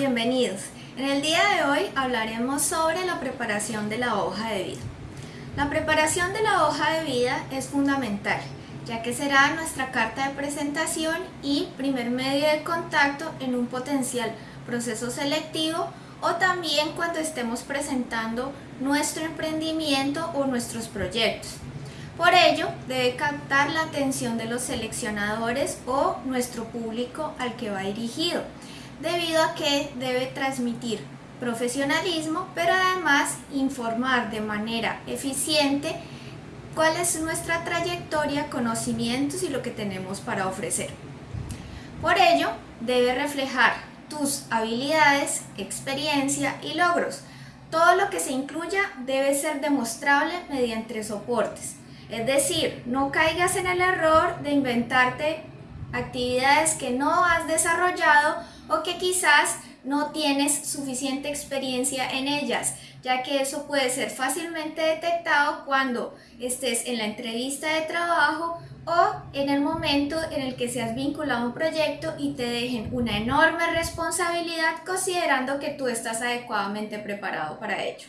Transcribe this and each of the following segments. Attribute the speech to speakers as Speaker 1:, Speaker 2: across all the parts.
Speaker 1: bienvenidos. En el día de hoy hablaremos sobre la preparación de la hoja de vida. La preparación de la hoja de vida es fundamental, ya que será nuestra carta de presentación y primer medio de contacto en un potencial proceso selectivo o también cuando estemos presentando nuestro emprendimiento o nuestros proyectos. Por ello, debe captar la atención de los seleccionadores o nuestro público al que va dirigido, debido a que debe transmitir profesionalismo, pero además informar de manera eficiente cuál es nuestra trayectoria, conocimientos y lo que tenemos para ofrecer. Por ello, debe reflejar tus habilidades, experiencia y logros. Todo lo que se incluya debe ser demostrable mediante soportes. Es decir, no caigas en el error de inventarte actividades que no has desarrollado o que quizás no tienes suficiente experiencia en ellas, ya que eso puede ser fácilmente detectado cuando estés en la entrevista de trabajo o en el momento en el que seas vinculado a un proyecto y te dejen una enorme responsabilidad considerando que tú estás adecuadamente preparado para ello.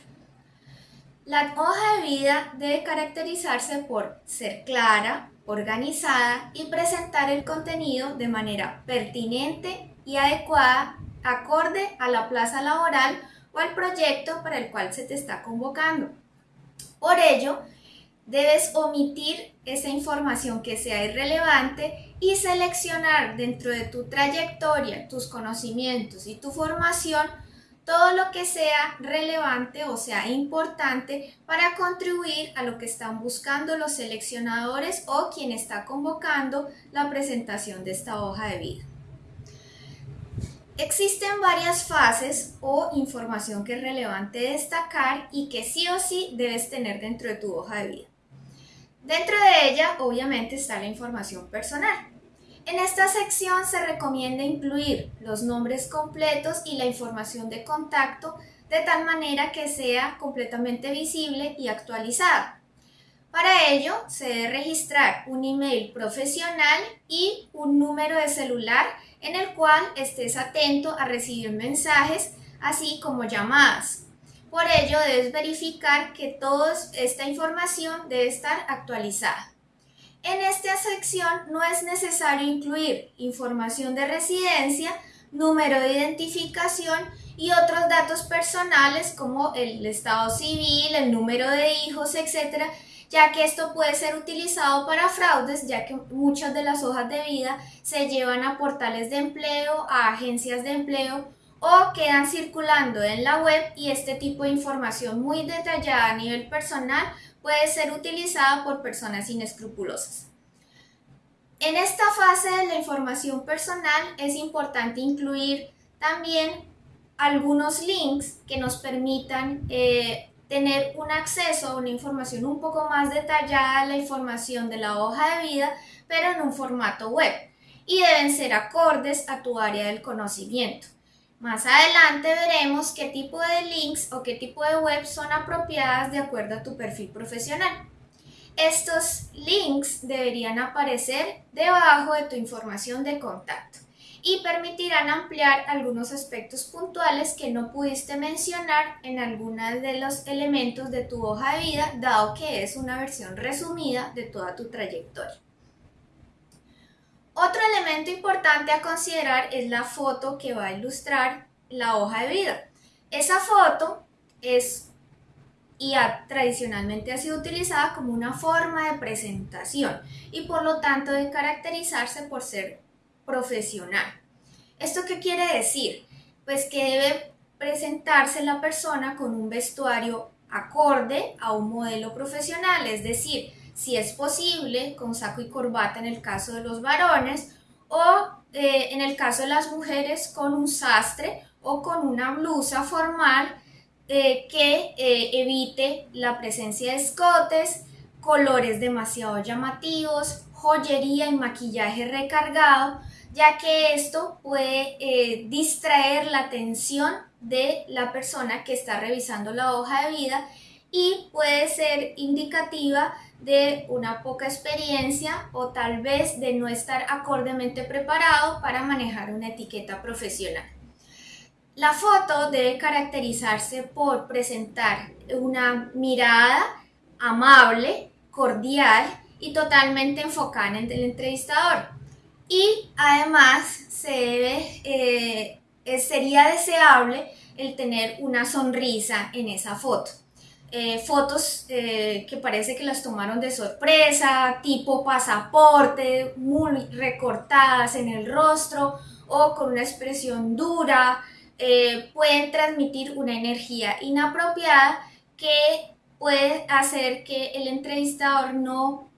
Speaker 1: La hoja de vida debe caracterizarse por ser clara, organizada y presentar el contenido de manera pertinente y adecuada acorde a la plaza laboral o al proyecto para el cual se te está convocando. Por ello, debes omitir esa información que sea irrelevante y seleccionar dentro de tu trayectoria, tus conocimientos y tu formación todo lo que sea relevante o sea importante para contribuir a lo que están buscando los seleccionadores o quien está convocando la presentación de esta hoja de vida. Existen varias fases o información que es relevante destacar y que sí o sí debes tener dentro de tu hoja de vida. Dentro de ella, obviamente, está la información personal. En esta sección se recomienda incluir los nombres completos y la información de contacto de tal manera que sea completamente visible y actualizada. Para ello, se debe registrar un email profesional y un número de celular en el cual estés atento a recibir mensajes, así como llamadas. Por ello, debes verificar que toda esta información debe estar actualizada. En esta sección no es necesario incluir información de residencia, número de identificación y otros datos personales como el estado civil, el número de hijos, etc., ya que esto puede ser utilizado para fraudes, ya que muchas de las hojas de vida se llevan a portales de empleo, a agencias de empleo o quedan circulando en la web y este tipo de información muy detallada a nivel personal puede ser utilizada por personas inescrupulosas. En esta fase de la información personal es importante incluir también algunos links que nos permitan eh, tener un acceso a una información un poco más detallada la información de la hoja de vida, pero en un formato web, y deben ser acordes a tu área del conocimiento. Más adelante veremos qué tipo de links o qué tipo de web son apropiadas de acuerdo a tu perfil profesional. Estos links deberían aparecer debajo de tu información de contacto y permitirán ampliar algunos aspectos puntuales que no pudiste mencionar en algunos de los elementos de tu hoja de vida, dado que es una versión resumida de toda tu trayectoria. Otro elemento importante a considerar es la foto que va a ilustrar la hoja de vida. Esa foto es y tradicionalmente ha sido utilizada como una forma de presentación y por lo tanto de caracterizarse por ser profesional. ¿Esto qué quiere decir? Pues que debe presentarse la persona con un vestuario acorde a un modelo profesional, es decir, si es posible, con saco y corbata en el caso de los varones, o eh, en el caso de las mujeres con un sastre o con una blusa formal eh, que eh, evite la presencia de escotes, colores demasiado llamativos, joyería y maquillaje recargado, ya que esto puede eh, distraer la atención de la persona que está revisando la hoja de vida y puede ser indicativa de una poca experiencia o tal vez de no estar acordemente preparado para manejar una etiqueta profesional. La foto debe caracterizarse por presentar una mirada amable, cordial y totalmente enfocada en el entrevistador. Y además se eh, sería deseable el tener una sonrisa en esa foto. Eh, fotos eh, que parece que las tomaron de sorpresa, tipo pasaporte, muy recortadas en el rostro o con una expresión dura, pueden transmitir una energía inapropiada que puede hacer que el entrevistador no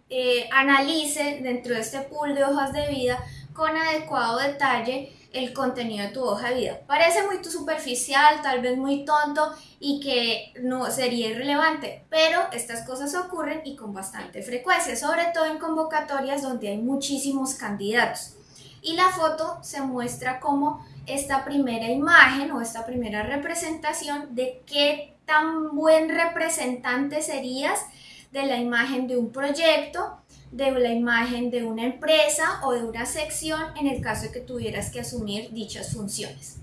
Speaker 1: analice dentro de este pool de hojas de vida con adecuado detalle el contenido de tu hoja de vida. Parece muy superficial, tal vez muy tonto y que no sería irrelevante, pero estas cosas ocurren y con bastante frecuencia, sobre todo en convocatorias donde hay muchísimos candidatos. Y la foto se muestra como esta primera imagen o esta primera representación de qué tan buen representante serías de la imagen de un proyecto, de la imagen de una empresa o de una sección en el caso de que tuvieras que asumir dichas funciones.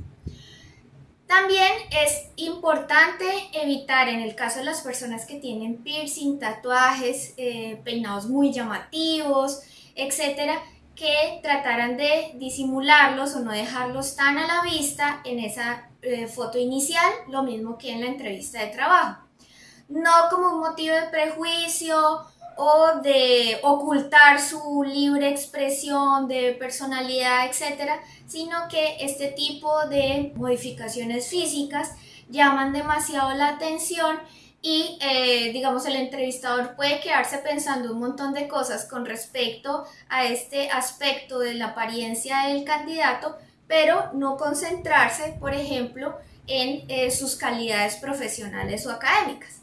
Speaker 1: También es importante evitar en el caso de las personas que tienen piercing, tatuajes, eh, peinados muy llamativos, etcétera, que trataran de disimularlos o no dejarlos tan a la vista en esa eh, foto inicial, lo mismo que en la entrevista de trabajo. No como un motivo de prejuicio o de ocultar su libre expresión de personalidad, etcétera, sino que este tipo de modificaciones físicas llaman demasiado la atención y eh, digamos el entrevistador puede quedarse pensando un montón de cosas con respecto a este aspecto de la apariencia del candidato, pero no concentrarse, por ejemplo, en eh, sus calidades profesionales o académicas.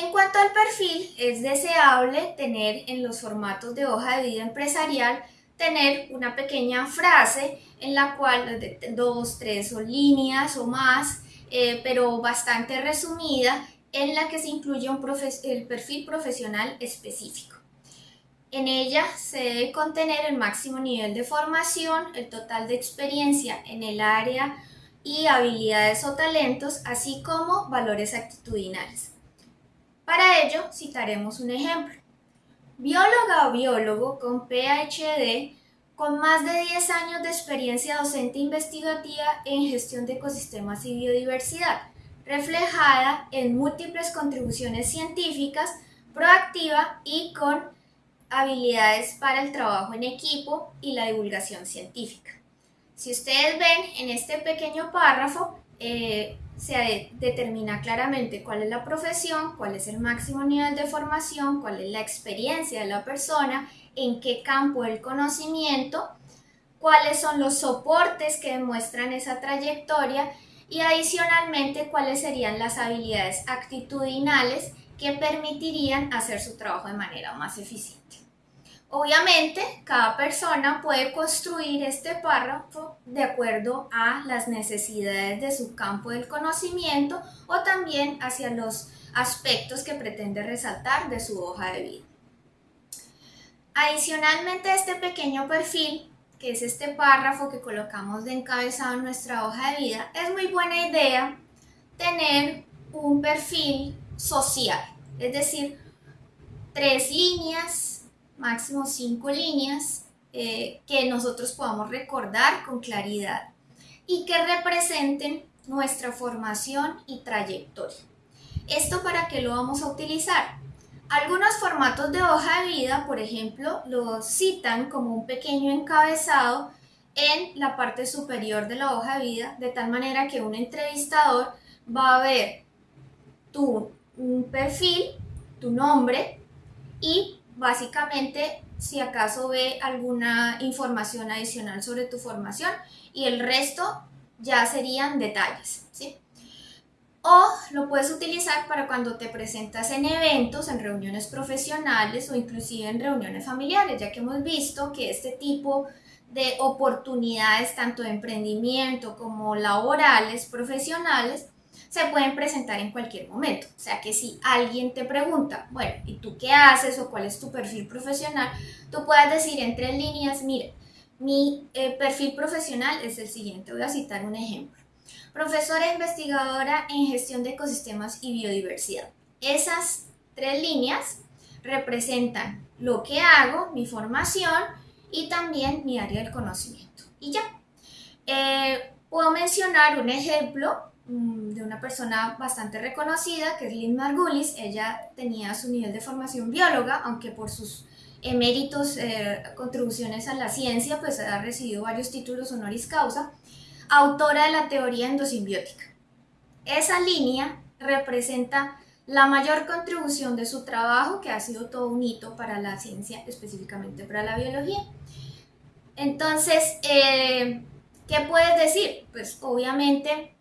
Speaker 1: En cuanto al perfil, es deseable tener en los formatos de hoja de vida empresarial tener una pequeña frase en la cual dos, tres o líneas o más, eh, pero bastante resumida, en la que se incluye el perfil profesional específico. En ella se debe contener el máximo nivel de formación, el total de experiencia en el área y habilidades o talentos, así como valores actitudinales. Para ello, citaremos un ejemplo. Bióloga o biólogo con PhD con más de 10 años de experiencia docente investigativa en gestión de ecosistemas y biodiversidad, reflejada en múltiples contribuciones científicas, proactiva y con habilidades para el trabajo en equipo y la divulgación científica. Si ustedes ven en este pequeño párrafo, eh, se determina claramente cuál es la profesión, cuál es el máximo nivel de formación, cuál es la experiencia de la persona, en qué campo el conocimiento, cuáles son los soportes que demuestran esa trayectoria y adicionalmente cuáles serían las habilidades actitudinales que permitirían hacer su trabajo de manera más eficiente. Obviamente, cada persona puede construir este párrafo de acuerdo a las necesidades de su campo del conocimiento o también hacia los aspectos que pretende resaltar de su hoja de vida. Adicionalmente a este pequeño perfil, que es este párrafo que colocamos de encabezado en nuestra hoja de vida, es muy buena idea tener un perfil social, es decir, tres líneas máximo cinco líneas eh, que nosotros podamos recordar con claridad y que representen nuestra formación y trayectoria. ¿Esto para qué lo vamos a utilizar? Algunos formatos de hoja de vida, por ejemplo, lo citan como un pequeño encabezado en la parte superior de la hoja de vida, de tal manera que un entrevistador va a ver tu perfil, tu nombre y básicamente si acaso ve alguna información adicional sobre tu formación y el resto ya serían detalles. ¿sí? O lo puedes utilizar para cuando te presentas en eventos, en reuniones profesionales o inclusive en reuniones familiares, ya que hemos visto que este tipo de oportunidades, tanto de emprendimiento como laborales, profesionales, se pueden presentar en cualquier momento. O sea que si alguien te pregunta, bueno, ¿y tú qué haces o cuál es tu perfil profesional? Tú puedes decir entre líneas, mire, mi eh, perfil profesional es el siguiente. Voy a citar un ejemplo. Profesora investigadora en gestión de ecosistemas y biodiversidad. Esas tres líneas representan lo que hago, mi formación y también mi área del conocimiento. Y ya. Eh, puedo mencionar un ejemplo de una persona bastante reconocida, que es Lynn Margulis. Ella tenía su nivel de formación bióloga, aunque por sus eméritos, eh, contribuciones a la ciencia, pues ha recibido varios títulos honoris causa. Autora de la teoría endosimbiótica. Esa línea representa la mayor contribución de su trabajo, que ha sido todo un hito para la ciencia, específicamente para la biología. Entonces, eh, ¿qué puedes decir? Pues obviamente,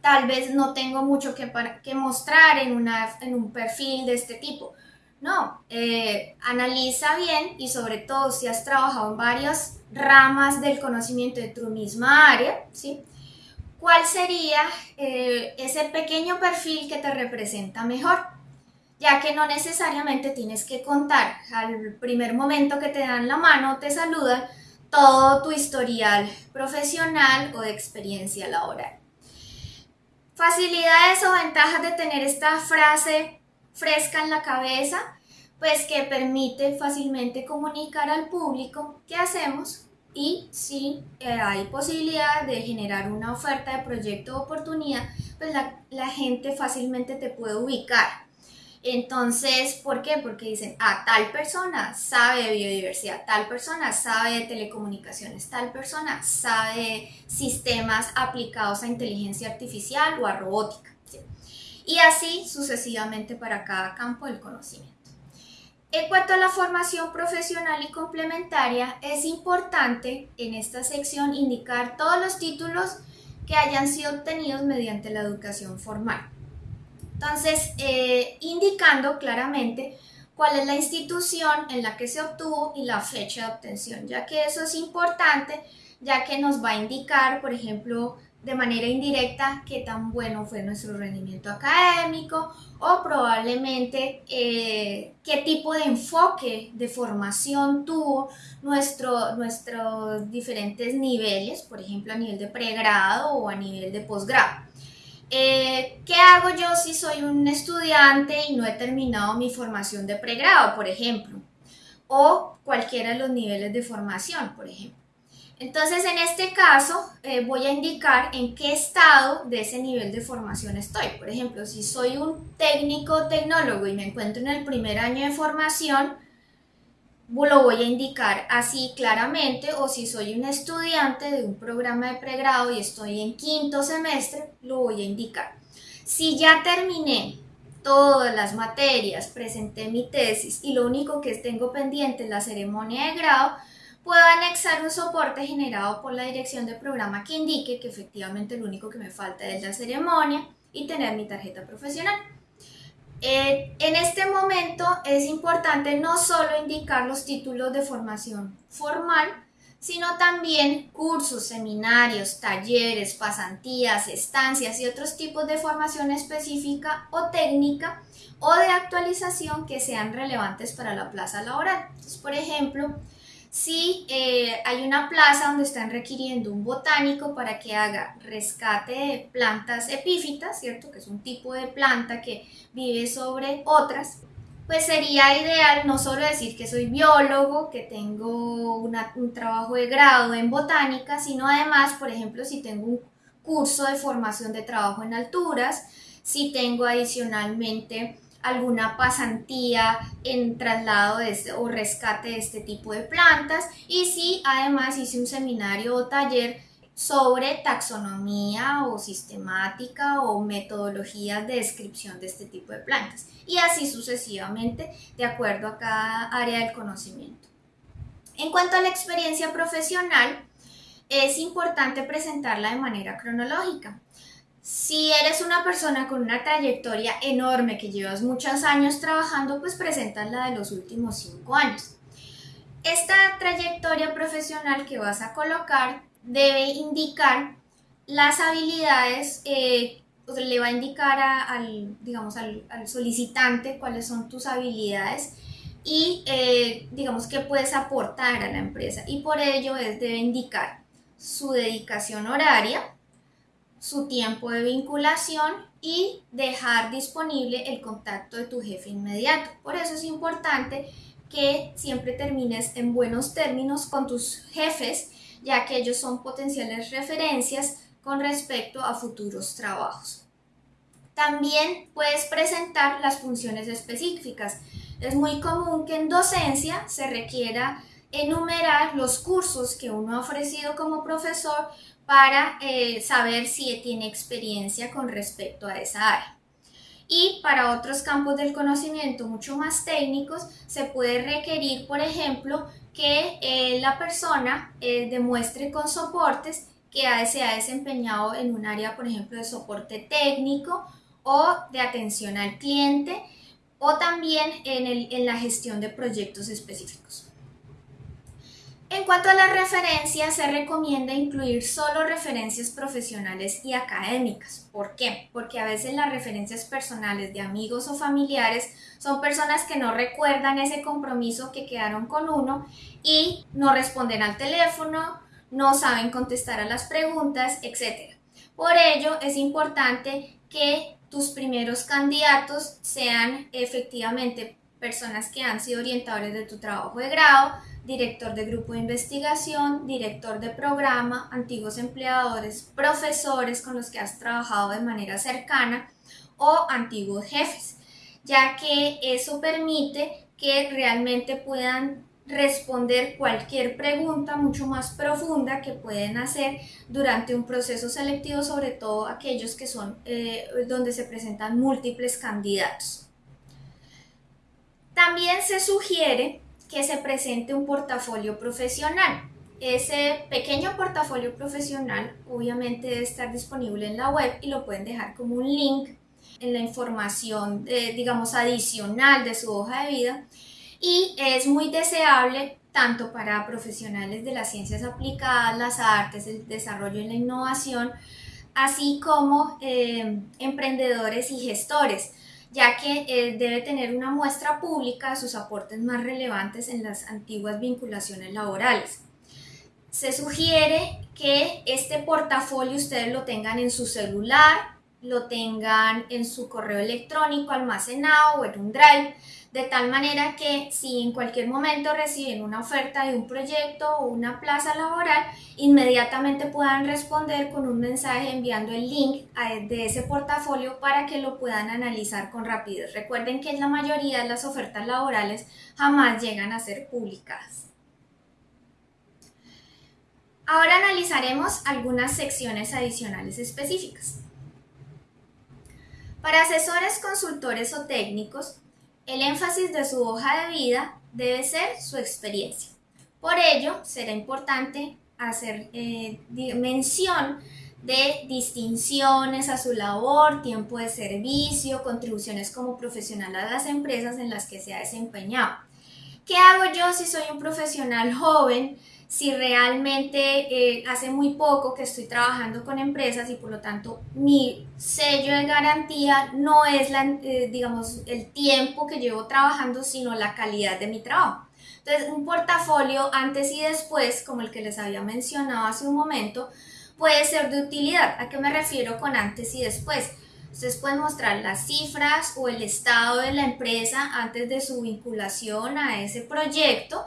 Speaker 1: tal vez no tengo mucho que, que mostrar en, una, en un perfil de este tipo. No, eh, analiza bien y sobre todo si has trabajado en varias ramas del conocimiento de tu misma área, ¿sí? ¿Cuál sería eh, ese pequeño perfil que te representa mejor? Ya que no necesariamente tienes que contar al primer momento que te dan la mano, te saludan, todo tu historial profesional o de experiencia laboral. Facilidades o ventajas de tener esta frase fresca en la cabeza, pues que permite fácilmente comunicar al público qué hacemos y si eh, hay posibilidad de generar una oferta de proyecto o oportunidad, pues la, la gente fácilmente te puede ubicar entonces, ¿por qué? Porque dicen, ah, tal persona sabe de biodiversidad, tal persona sabe de telecomunicaciones, tal persona sabe de sistemas aplicados a inteligencia artificial o a robótica. Y así sucesivamente para cada campo del conocimiento. En cuanto a la formación profesional y complementaria, es importante en esta sección indicar todos los títulos que hayan sido obtenidos mediante la educación formal. Entonces, eh, indicando claramente cuál es la institución en la que se obtuvo y la fecha de obtención, ya que eso es importante, ya que nos va a indicar, por ejemplo, de manera indirecta qué tan bueno fue nuestro rendimiento académico o probablemente eh, qué tipo de enfoque de formación tuvo nuestro, nuestros diferentes niveles, por ejemplo a nivel de pregrado o a nivel de posgrado. Eh, ¿Qué hago yo si soy un estudiante y no he terminado mi formación de pregrado, por ejemplo? O cualquiera de los niveles de formación, por ejemplo. Entonces, en este caso, eh, voy a indicar en qué estado de ese nivel de formación estoy. Por ejemplo, si soy un técnico tecnólogo y me encuentro en el primer año de formación, lo voy a indicar así claramente o si soy un estudiante de un programa de pregrado y estoy en quinto semestre, lo voy a indicar. Si ya terminé todas las materias, presenté mi tesis y lo único que tengo pendiente es la ceremonia de grado, puedo anexar un soporte generado por la dirección del programa que indique que efectivamente lo único que me falta es la ceremonia y tener mi tarjeta profesional. Eh, en este momento es importante no solo indicar los títulos de formación formal, sino también cursos, seminarios, talleres, pasantías, estancias y otros tipos de formación específica o técnica o de actualización que sean relevantes para la plaza laboral. por ejemplo, si eh, hay una plaza donde están requiriendo un botánico para que haga rescate de plantas epífitas, ¿cierto? Que es un tipo de planta que vive sobre otras, pues sería ideal no solo decir que soy biólogo, que tengo un trabajo de grado en botánica, sino además, por ejemplo, si tengo un curso de formación de trabajo en alturas, si tengo adicionalmente alguna pasantía en traslado de este, o rescate de este tipo de plantas y si además hice un seminario o taller sobre taxonomía o sistemática o metodologías de descripción de este tipo de plantas y así sucesivamente de acuerdo a cada área del conocimiento. En cuanto a la experiencia profesional, es importante presentarla de manera cronológica. Si eres una persona con una trayectoria enorme que llevas muchos años trabajando, pues presentas la de los últimos cinco años. Esta trayectoria profesional que vas a colocar debe indicar las habilidades, eh, le va a indicar al, digamos, al, solicitante cuáles son tus habilidades y eh, digamos que puedes aportar a la empresa y por ello es debe indicar su dedicación horaria, su tiempo de vinculación y dejar disponible el contacto de tu jefe inmediato. Por eso es importante que siempre termines en buenos términos con tus jefes, ya que ellos son potenciales referencias con respecto a futuros trabajos. También puedes presentar las funciones específicas. Es muy común que en docencia se requiera enumerar los cursos que uno ha ofrecido como profesor para eh, saber si tiene experiencia con respecto a esa área. Y para otros campos del conocimiento mucho más técnicos, se puede requerir, por ejemplo, que eh, la persona eh, demuestre con soportes que se ha desempeñado en un área, por ejemplo, de soporte técnico o de atención al cliente o también en la gestión de proyectos específicos. En cuanto a las referencias, se recomienda incluir solo referencias profesionales y académicas. ¿Por qué? Porque a veces las referencias personales de amigos o familiares son personas que no recuerdan ese compromiso que quedaron con uno y no responden al teléfono, no saben contestar a las preguntas, etc. Por ello, es importante que tus primeros candidatos sean efectivamente personas que han sido orientadores de tu trabajo de grado, director de grupo de investigación, director de programa, antiguos empleadores, profesores con los que has trabajado de manera cercana o antiguos jefes, ya que eso permite que realmente puedan responder cualquier pregunta mucho más profunda que pueden hacer durante un proceso selectivo, sobre todo aquellos que son eh, donde se presentan múltiples candidatos. También se sugiere que se presente un portafolio profesional. Ese pequeño portafolio profesional obviamente debe estar disponible en la web y lo pueden dejar como un link en la información, eh, digamos, adicional de su hoja de vida. Y es muy deseable tanto para profesionales de las ciencias aplicadas, las artes, el desarrollo y la innovación, así como eh, emprendedores y gestores ya que eh, debe tener una muestra pública de sus aportes más relevantes en las antiguas vinculaciones laborales. Se sugiere que este portafolio ustedes lo tengan en su celular, lo tengan en su correo electrónico almacenado o en un drive, de tal manera que si en cualquier momento reciben una oferta de un proyecto o una plaza laboral, inmediatamente puedan responder con un mensaje enviando el link de ese portafolio para que lo puedan analizar con rapidez. Recuerden que la mayoría de las ofertas laborales jamás llegan a ser publicadas. Ahora analizaremos algunas secciones adicionales específicas. Para asesores, consultores o técnicos, el énfasis de su hoja de vida debe ser su experiencia. Por ello, será importante hacer eh, mención de distinciones a su labor, tiempo de servicio, contribuciones como profesional a las empresas en las que se ha desempeñado. ¿Qué hago yo si soy un profesional joven si realmente eh, hace muy poco que estoy trabajando con empresas y por lo tanto mi sello de garantía no es la, eh, digamos, el tiempo que llevo trabajando, sino la calidad de mi trabajo. Entonces, un portafolio antes y después, como el que les había mencionado hace un momento, puede ser de utilidad. ¿A qué me refiero con antes y después? Ustedes pueden mostrar las cifras o el estado de la empresa antes de su vinculación a ese proyecto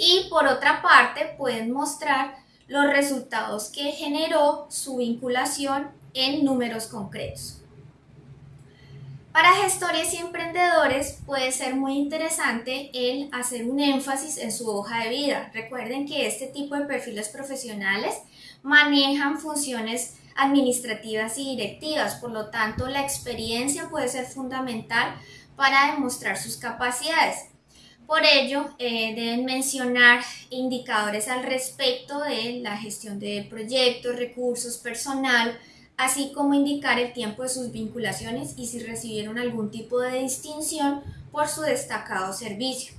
Speaker 1: y por otra parte pueden mostrar los resultados que generó su vinculación en números concretos. Para gestores y emprendedores puede ser muy interesante el hacer un énfasis en su hoja de vida. Recuerden que este tipo de perfiles profesionales manejan funciones administrativas y directivas, por lo tanto la experiencia puede ser fundamental para demostrar sus capacidades. Por ello, eh, deben mencionar indicadores al respecto de la gestión de proyectos, recursos, personal, así como indicar el tiempo de sus vinculaciones y si recibieron algún tipo de distinción por su destacado servicio.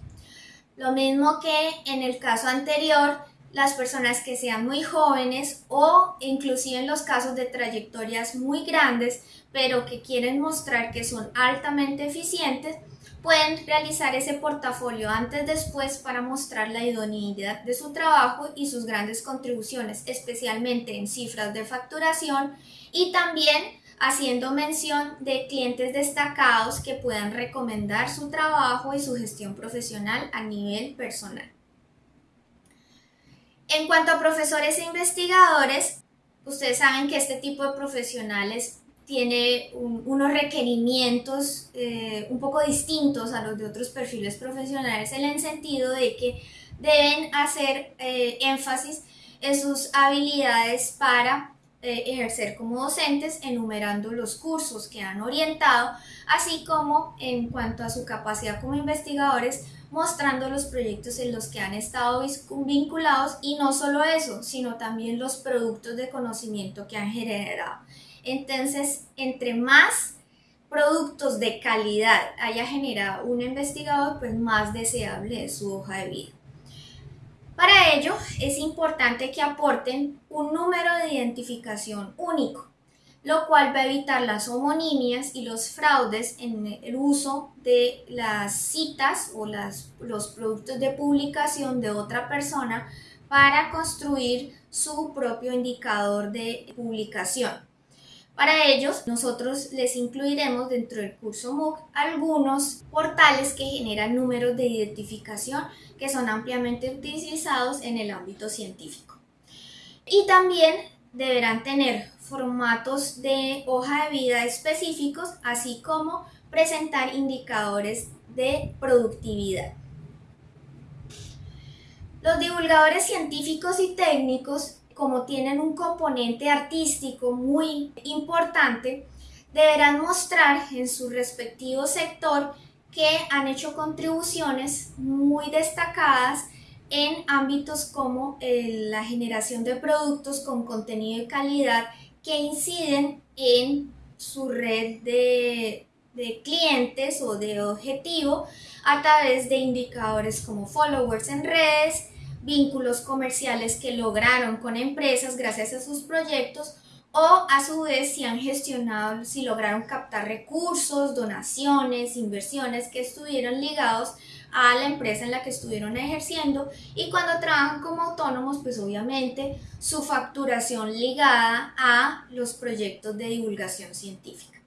Speaker 1: Lo mismo que en el caso anterior, las personas que sean muy jóvenes o inclusive en los casos de trayectorias muy grandes, pero que quieren mostrar que son altamente eficientes, pueden realizar ese portafolio antes después para mostrar la idoneidad de su trabajo y sus grandes contribuciones, especialmente en cifras de facturación y también haciendo mención de clientes destacados que puedan recomendar su trabajo y su gestión profesional a nivel personal. En cuanto a profesores e investigadores, ustedes saben que este tipo de profesionales tiene unos requerimientos eh, un poco distintos a los de otros perfiles profesionales en el sentido de que deben hacer eh, énfasis en sus habilidades para eh, ejercer como docentes, enumerando los cursos que han orientado, así como en cuanto a su capacidad como investigadores, mostrando los proyectos en los que han estado vinculados y no solo eso, sino también los productos de conocimiento que han generado. Entonces, entre más productos de calidad haya generado un investigador, pues más deseable es su hoja de vida. Para ello es importante que aporten un número de identificación único, lo cual va a evitar las homonimias y los fraudes en el uso de las citas o los productos de publicación de otra persona para construir su propio indicador de publicación. Para ellos, nosotros les incluiremos dentro del curso MOOC algunos portales que generan números de identificación que son ampliamente utilizados en el ámbito científico. Y también deberán tener formatos de hoja de vida específicos, así como presentar indicadores de productividad. Los divulgadores científicos y técnicos como tienen un componente artístico muy importante, deberán mostrar en su respectivo sector que han hecho contribuciones muy destacadas en ámbitos como eh, la generación de productos con contenido de calidad que inciden en su red de, de clientes o de objetivo a través de indicadores como followers en redes, vínculos comerciales que lograron con empresas gracias a sus proyectos o a su vez si han gestionado, si lograron captar recursos, donaciones, inversiones que estuvieron ligados a la empresa en la que estuvieron ejerciendo y cuando trabajan como autónomos pues obviamente su facturación ligada a los proyectos de divulgación científica.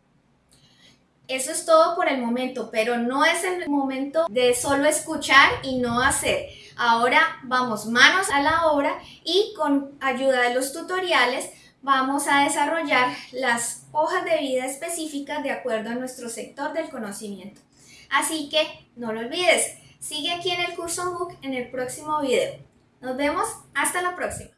Speaker 1: Eso es todo por el momento, pero no es el momento de solo escuchar y no hacer. Ahora vamos manos a la obra y con ayuda de los tutoriales vamos a desarrollar las hojas de vida específicas de acuerdo a nuestro sector del conocimiento. Así que no lo olvides, sigue aquí en el curso MOOC en el próximo video. Nos vemos, hasta la próxima.